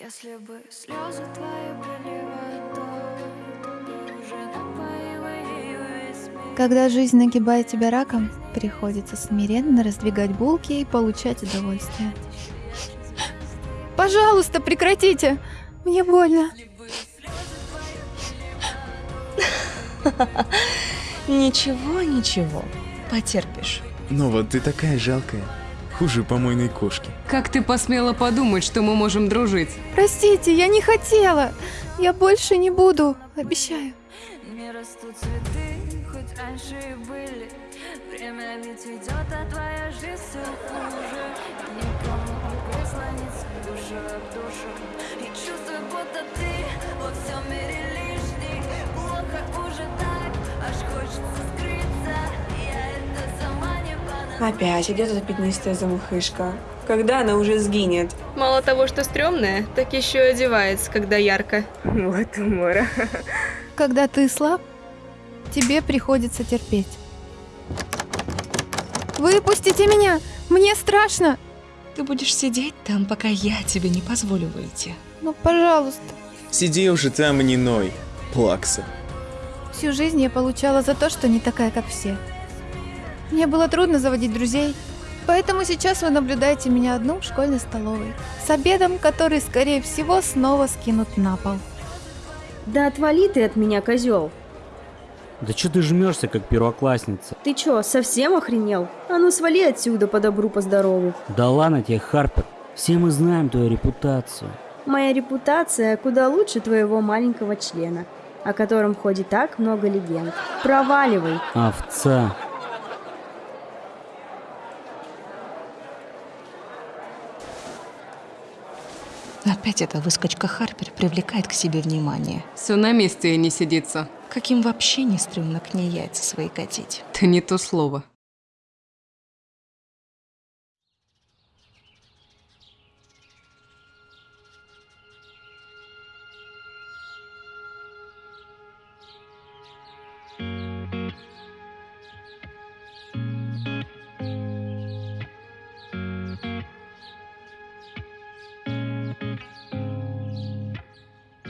Если бы слезы твои проливают то, то бы уже напоила ею весь мир. Когда жизнь нагибает тебя раком, приходится смиренно раздвигать булки и получать удовольствие. Пожалуйста, прекратите! Мне больно. Ничего, ничего, потерпишь. Ну вот ты такая жалкая. Хуже помойной кошки. Как ты посмела подумать, что мы можем дружить? Простите, я не хотела. Я больше не буду, обещаю. Не растут цветы, хоть раньше и были. Время ведь идет, а твоя жизнь все хуже. Никому прислониться душу об душу. И чувствую, будто ты во всем мире лишний. Плохо уже так, аж хочется скрыться. Опять, где эта пятнистая замухышка? Когда она уже сгинет? Мало того, что стрёмная, так еще и одевается, когда ярко. Вот умора. Когда ты слаб, тебе приходится терпеть. Выпустите меня! Мне страшно! Ты будешь сидеть там, пока я тебе не позволю выйти. Ну, пожалуйста. Сиди уже там и не ной. Плакса. Всю жизнь я получала за то, что не такая, как все. Мне было трудно заводить друзей, поэтому сейчас вы наблюдаете меня одну в школьной столовой. С обедом, который, скорее всего, снова скинут на пол. Да отвали ты от меня, козел. Да что ты жмешься, как первоклассница? Ты чё, совсем охренел? А ну свали отсюда по добру, по здорову. Да ладно тебе, Харпер. Все мы знаем твою репутацию. Моя репутация куда лучше твоего маленького члена, о котором ходит так много легенд. Проваливай. Овца. Опять эта выскочка Харпер привлекает к себе внимание. Все на месте и не сидится. Каким вообще не стрёмно к ней яйца свои катить. Это не то слово.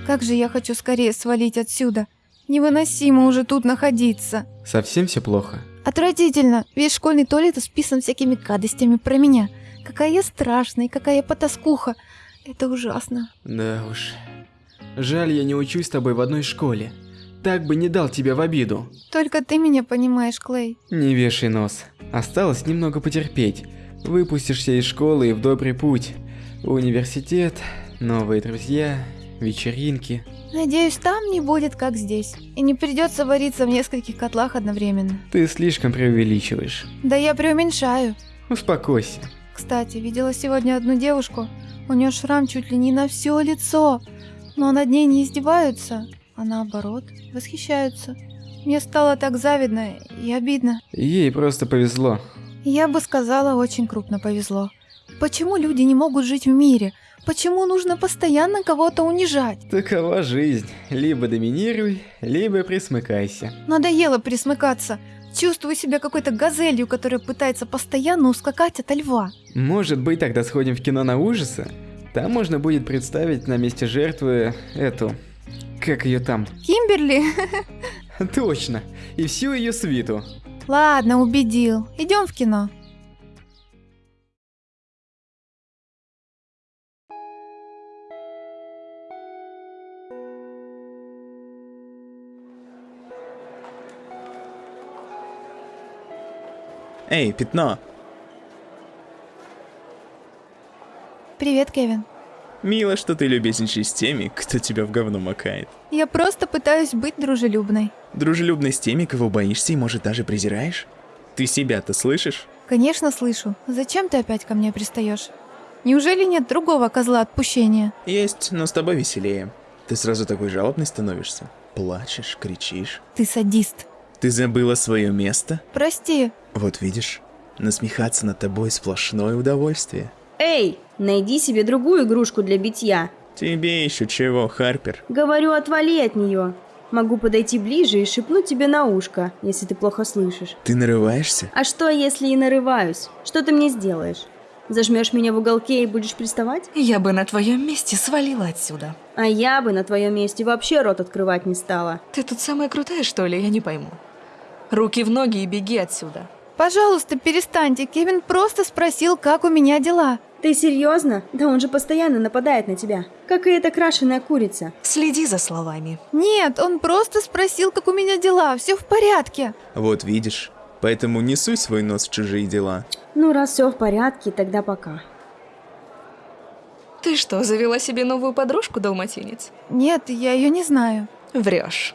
Как же я хочу скорее свалить отсюда. Невыносимо уже тут находиться. Совсем все плохо? Отвратительно. Весь школьный туалет исписан всякими гадостями про меня. Какая я страшная, какая я потаскуха. Это ужасно. Да уж. Жаль, я не учусь с тобой в одной школе. Так бы не дал тебя в обиду. Только ты меня понимаешь, Клей. Не вешай нос. Осталось немного потерпеть. Выпустишься из школы и в добрый путь. Университет, новые друзья, вечеринки. Надеюсь, там не будет как здесь. И не придется вариться в нескольких котлах одновременно. Ты слишком преувеличиваешь. Да я преуменьшаю. Успокойся. Кстати, видела сегодня одну девушку. У нее шрам чуть ли не на все лицо. Но над ней не издеваются, а наоборот, восхищаются. Мне стало так завидно и обидно. Ей просто повезло. Я бы сказала, очень крупно повезло. Почему люди не могут жить в мире? Почему нужно постоянно кого-то унижать? Такова жизнь. Либо доминируй, либо присмыкайся. Надоело присмыкаться. Чувствую себя какой-то газелью, которая пытается постоянно ускакать от льва. Может быть, тогда сходим в кино на ужасы? Там можно будет представить на месте жертвы эту... Как ее там? Кимберли? Точно. И всю ее свиту. Ладно, убедил. Идем в кино. Эй, пятно. Привет, Кевин. Мило, что ты любезничаешь с теми, кто тебя в говно макает. Я просто пытаюсь быть дружелюбной. Дружелюбный с теми, кого боишься и, может, даже презираешь? Ты себя-то слышишь? Конечно, слышу. Зачем ты опять ко мне пристаешь? Неужели нет другого козла отпущения? Есть, но с тобой веселее. Ты сразу такой жалобный становишься. Плачешь, кричишь. Ты садист. Ты забыла свое место? Прости. Вот видишь, насмехаться над тобой сплошное удовольствие. Эй, найди себе другую игрушку для битья. Тебе еще чего, Харпер? Говорю, отвали от нее. Могу подойти ближе и шепнуть тебе на ушко, если ты плохо слышишь. Ты нарываешься? А что, если и нарываюсь? Что ты мне сделаешь? Зажмешь меня в уголке и будешь приставать? Я бы на твоем месте свалила отсюда. А я бы на твоем месте вообще рот открывать не стала. Ты тут самая крутая, что ли? Я не пойму. Руки в ноги и беги отсюда. Пожалуйста, перестаньте. Кевин просто спросил, как у меня дела. Ты серьезно? Да он же постоянно нападает на тебя. Как и эта крашеная курица. Следи за словами. Нет, он просто спросил, как у меня дела. Все в порядке. Вот видишь. Поэтому не суй свой нос в чужие дела. Ну, раз все в порядке, тогда пока. Ты что, завела себе новую подружку, далматинец? Нет, я ее не знаю. Врешь.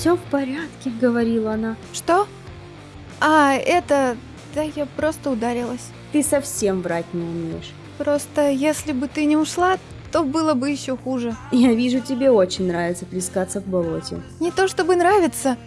Все в порядке, говорила она. Что? А, это... Да я просто ударилась. Ты совсем врать не умеешь. Просто если бы ты не ушла, то было бы еще хуже. Я вижу, тебе очень нравится плескаться в болоте. Не то чтобы нравится,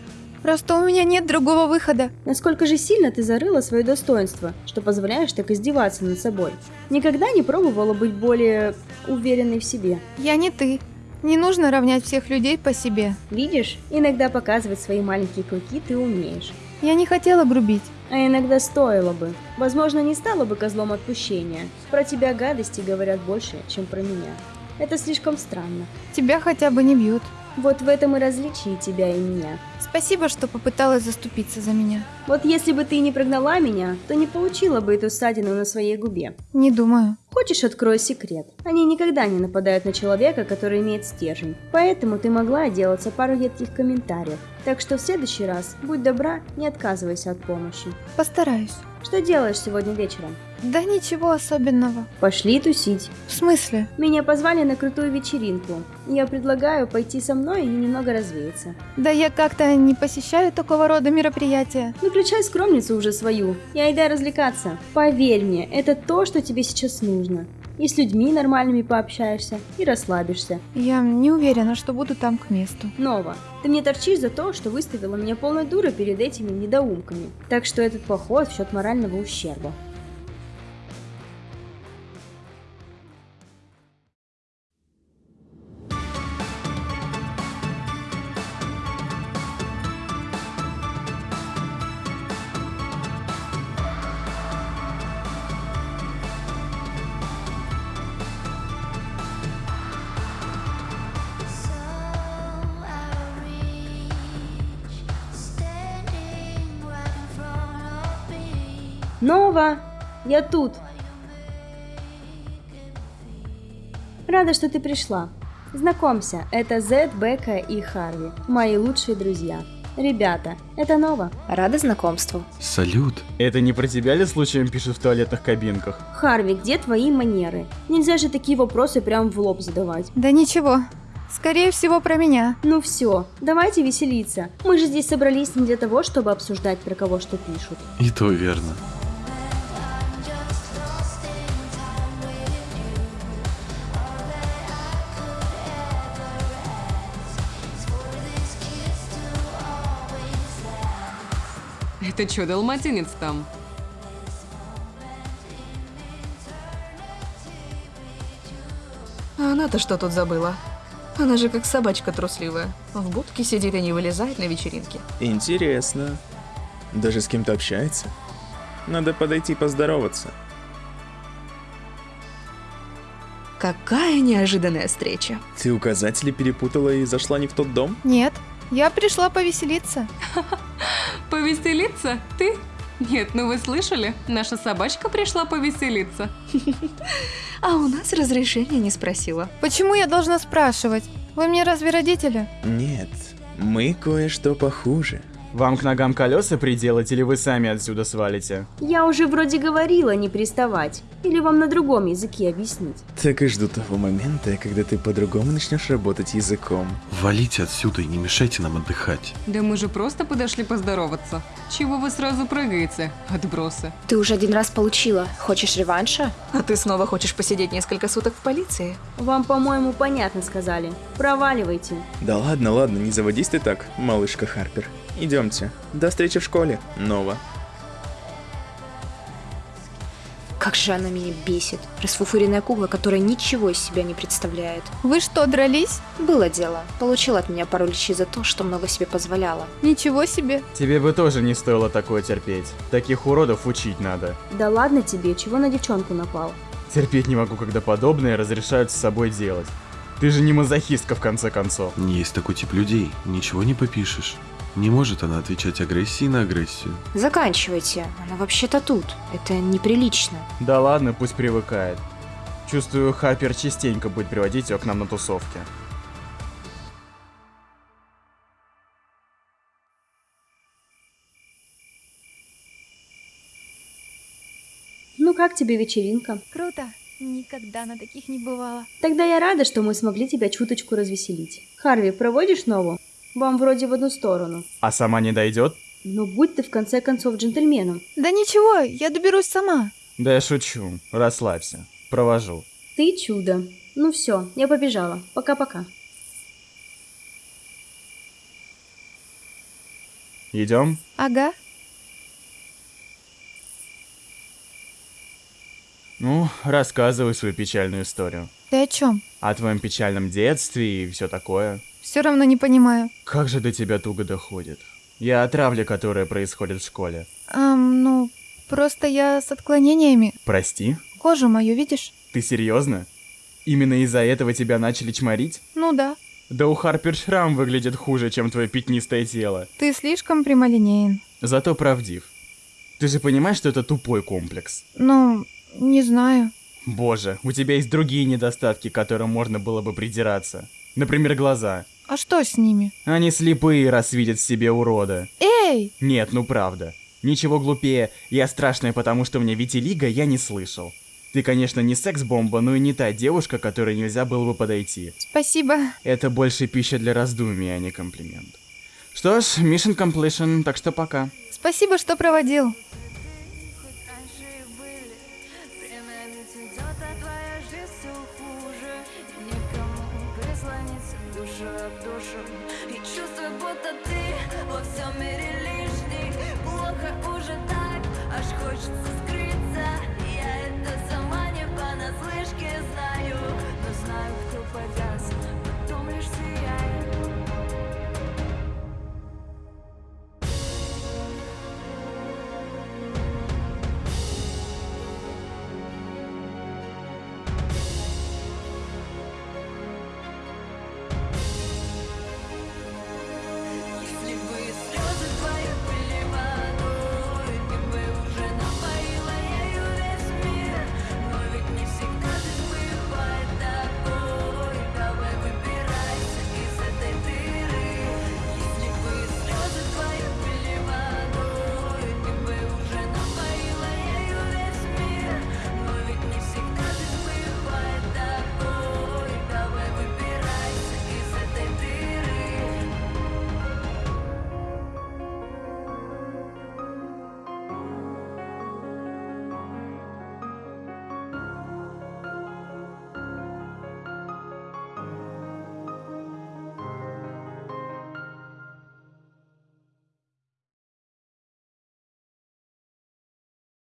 просто у меня нет другого выхода. Насколько же сильно ты зарыла свое достоинство, что позволяешь так издеваться над собой? Никогда не пробовала быть более уверенной в себе? Я не ты. Не нужно равнять всех людей по себе. Видишь, иногда показывать свои маленькие клыки ты умеешь. Я не хотела грубить. А иногда стоило бы. Возможно, не стала бы козлом отпущения. Про тебя гадости говорят больше, чем про меня. Это слишком странно. Тебя хотя бы не бьют. Вот в этом и различие тебя и меня. Спасибо, что попыталась заступиться за меня. Вот если бы ты не прогнала меня, то не получила бы эту ссадину на своей губе. Не думаю. Хочешь, открою секрет? Они никогда не нападают на человека, который имеет стержень. Поэтому ты могла отделаться пару едких комментариев. Так что в следующий раз, будь добра, не отказывайся от помощи. Постараюсь. Что делаешь сегодня вечером? Да ничего особенного. Пошли тусить. В смысле? Меня позвали на крутую вечеринку. Я предлагаю пойти со мной и немного развеяться. Да я как-то не посещаю такого рода мероприятия. Выключай скромницу уже свою и айдай развлекаться. Поверь мне, это то, что тебе сейчас нужно. И с людьми нормальными пообщаешься, и расслабишься. Я не уверена, что буду там к месту. Нова, ты мне торчишь за то, что выставила меня полной дурой перед этими недоумками. Так что этот поход в счет морального ущерба. Нова, я тут. Рада, что ты пришла. Знакомься, это Зед, Бека и Харви, мои лучшие друзья. Ребята, это Нова. Рада знакомству. Салют. Это не про тебя ли случаем пишут в туалетных кабинках? Харви, где твои манеры? Нельзя же такие вопросы прям в лоб задавать. Да ничего. Скорее всего, про меня. Ну все, давайте веселиться. Мы же здесь собрались не для того, чтобы обсуждать, про кого что пишут. И то верно. Это что, далматинец там? А она-то что тут забыла? Она же как собачка трусливая. В будке сидит и не вылезает на вечеринке. Интересно. Даже с кем-то общается? Надо подойти поздороваться. Какая неожиданная встреча. Ты указатели перепутала и зашла не в тот дом? Нет, я пришла повеселиться. Повеселиться? Ты? Нет, ну вы слышали? Наша собачка пришла повеселиться. А у нас разрешения не спросила. Почему я должна спрашивать? Вы мне разве родители? Нет, мы кое-что похуже. Вам к ногам колеса приделать или вы сами отсюда свалите? Я уже вроде говорила не приставать. Или вам на другом языке объяснить? Так и жду того момента, когда ты по-другому начнешь работать языком. Валите отсюда и не мешайте нам отдыхать. Да мы же просто подошли поздороваться. Чего вы сразу прыгаете, отбросы? Ты уже один раз получила. Хочешь реванша? А ты снова хочешь посидеть несколько суток в полиции? Вам, по-моему, понятно сказали. Проваливайте. Да ладно, ладно, не заводись ты так, малышка Харпер. Идемте. До встречи в школе, Нова. Как же она меня бесит. Расфуфыренная кукла, которая ничего из себя не представляет. Вы что, дрались? Было дело. Получила от меня пару лещей за то, что много себе позволяла. Ничего себе. Тебе бы тоже не стоило такое терпеть. Таких уродов учить надо. Да ладно тебе, чего на девчонку напал? Терпеть не могу, когда подобное разрешают с собой делать. Ты же не мазохистка в конце концов. Есть такой тип людей, ничего не попишешь. Не может она отвечать агрессией на агрессию. Заканчивайте. Она вообще-то тут. Это неприлично. Да ладно, пусть привыкает. Чувствую, Харпер частенько будет приводить ее к нам на тусовке. Ну как тебе вечеринка? Круто. Никогда на таких не бывало. Тогда я рада, что мы смогли тебя чуточку развеселить. Харви, проводишь нову? Вам вроде в одну сторону. А сама не дойдет? Но будь ты в конце концов джентльменом. Да ничего, я доберусь сама. Да я шучу. Расслабься. Провожу. Ты чудо. Ну все, я побежала. Пока-пока. Идем? Ага. Ну, рассказывай свою печальную историю. Ты о чем? О твоем печальном детстве и все такое. Все равно не понимаю. Как же до тебя туго доходит. Я о травле, которая происходит в школе. Ам, ну, просто я с отклонениями. Прости? Кожу мою видишь? Ты серьезно? Именно из-за этого тебя начали чморить? Ну да. Да у Харпер шрам выглядит хуже, чем твое пятнистое тело. Ты слишком прямолинеен. Зато правдив. Ты же понимаешь, что это тупой комплекс? Ну, не знаю. Боже, у тебя есть другие недостатки, к которым можно было бы придираться. Например, глаза. А что с ними? Они слепые, раз видят в себе урода. Эй! Нет, ну правда. Ничего глупее «я страшная, потому что мне витилиго» я не слышал. Ты, конечно, не секс-бомба, но и не та девушка, которой нельзя было бы подойти. Спасибо. Это больше пища для раздумий, а не комплимент. Что ж, mission completion, так что пока. Спасибо, что проводил. Всем